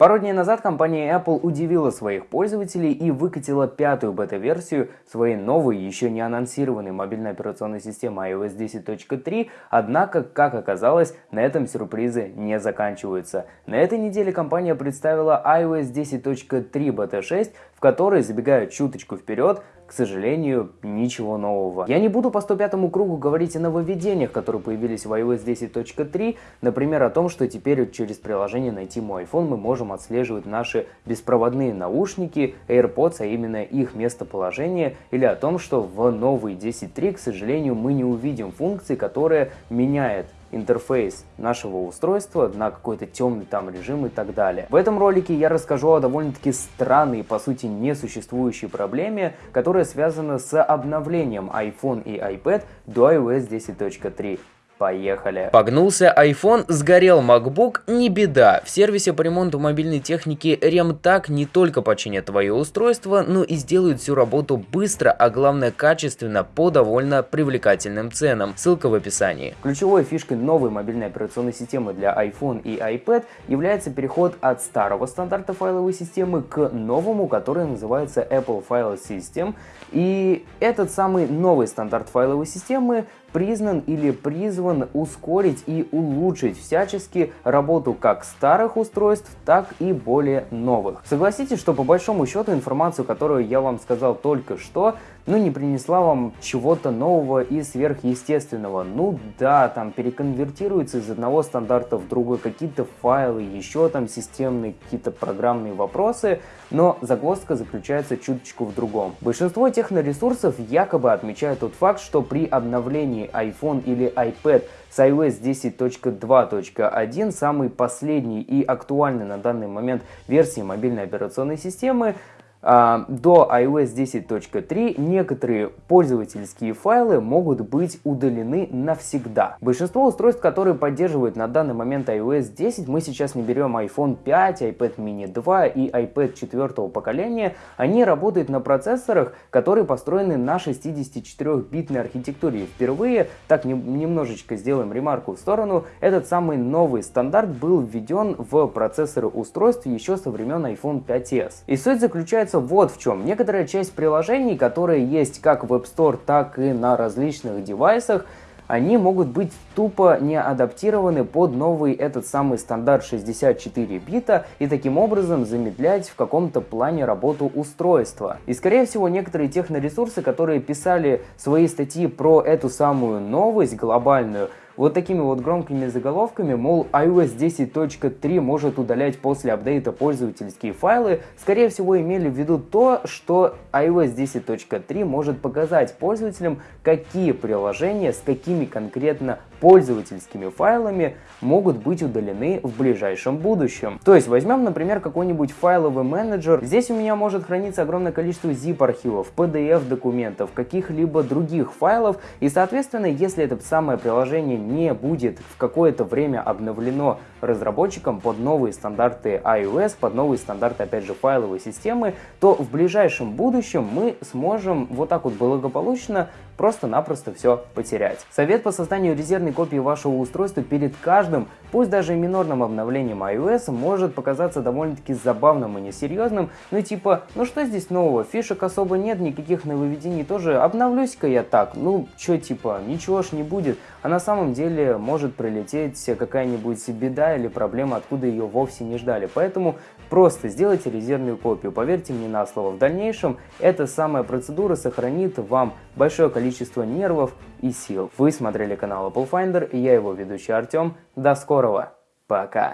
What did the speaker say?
Пару дней назад компания Apple удивила своих пользователей и выкатила пятую бета-версию своей новой, еще не анонсированной мобильной операционной системы iOS 10.3, однако, как оказалось, на этом сюрпризы не заканчиваются. На этой неделе компания представила iOS 10.3 бета 6, в которой, забегая чуточку вперед, к сожалению, ничего нового. Я не буду по 105 кругу говорить о нововведениях, которые появились в iOS 10.3, например, о том, что теперь через приложение «Найти мой iPhone» мы можем отслеживать наши беспроводные наушники AirPods, а именно их местоположение, или о том, что в новой 10.3, к сожалению, мы не увидим функции, которая меняет интерфейс нашего устройства на какой-то темный там режим и так далее. В этом ролике я расскажу о довольно-таки странной, по сути несуществующей проблеме, которая связана с обновлением iPhone и iPad до iOS 10.3. Поехали. Погнулся iPhone, сгорел MacBook, не беда. В сервисе по ремонту мобильной техники RemTag не только починят твое устройство, но и сделают всю работу быстро, а главное качественно по довольно привлекательным ценам. Ссылка в описании. Ключевой фишкой новой мобильной операционной системы для iPhone и iPad является переход от старого стандарта файловой системы к новому, который называется Apple File System. И этот самый новый стандарт файловой системы признан или призван ускорить и улучшить всячески работу как старых устройств, так и более новых. Согласитесь, что по большому счету информацию, которую я вам сказал только что, ну не принесла вам чего-то нового и сверхъестественного. Ну да, там переконвертируется из одного стандарта в другой какие-то файлы, еще там системные какие-то программные вопросы, но загвоздка заключается чуточку в другом. Большинство техноресурсов якобы отмечают тот факт, что при обновлении iPhone или iPad с iOS 10.2.1, самый последний и актуальный на данный момент версии мобильной операционной системы, до iOS 10.3 некоторые пользовательские файлы могут быть удалены навсегда. Большинство устройств, которые поддерживают на данный момент iOS 10, мы сейчас не берем iPhone 5, iPad mini 2 и iPad 4 поколения, они работают на процессорах, которые построены на 64-битной архитектуре. впервые, так не, немножечко сделаем ремарку в сторону, этот самый новый стандарт был введен в процессоры устройств еще со времен iPhone 5s. И суть заключается заключается вот в чем. Некоторая часть приложений, которые есть как в App Store, так и на различных девайсах, они могут быть тупо не адаптированы под новый этот самый стандарт 64 бита и таким образом замедлять в каком-то плане работу устройства. И скорее всего некоторые техноресурсы, которые писали свои статьи про эту самую новость глобальную, вот такими вот громкими заголовками, мол, iOS 10.3 может удалять после апдейта пользовательские файлы, скорее всего имели в виду то, что iOS 10.3 может показать пользователям, какие приложения с какими конкретно пользовательскими файлами могут быть удалены в ближайшем будущем. То есть возьмем, например, какой-нибудь файловый менеджер. Здесь у меня может храниться огромное количество zip-архивов, PDF-документов, каких-либо других файлов. И, соответственно, если это самое приложение не будет в какое-то время обновлено разработчиком под новые стандарты iOS, под новые стандарты, опять же, файловой системы, то в ближайшем будущем мы сможем вот так вот благополучно просто-напросто все потерять. Совет по созданию резервной копии вашего устройства перед каждым, пусть даже минорным обновлением iOS, может показаться довольно-таки забавным и несерьезным, ну типа, ну что здесь нового, фишек особо нет, никаких нововведений тоже, обновлюсь-ка я так, ну что типа, ничего ж не будет, а на самом деле может прилететь какая-нибудь беда или проблема, откуда ее вовсе не ждали. Поэтому просто сделайте резервную копию. Поверьте мне на слово, в дальнейшем эта самая процедура сохранит вам большое количество нервов и сил. Вы смотрели канал Apple Finder я его ведущий Артем. До скорого. Пока.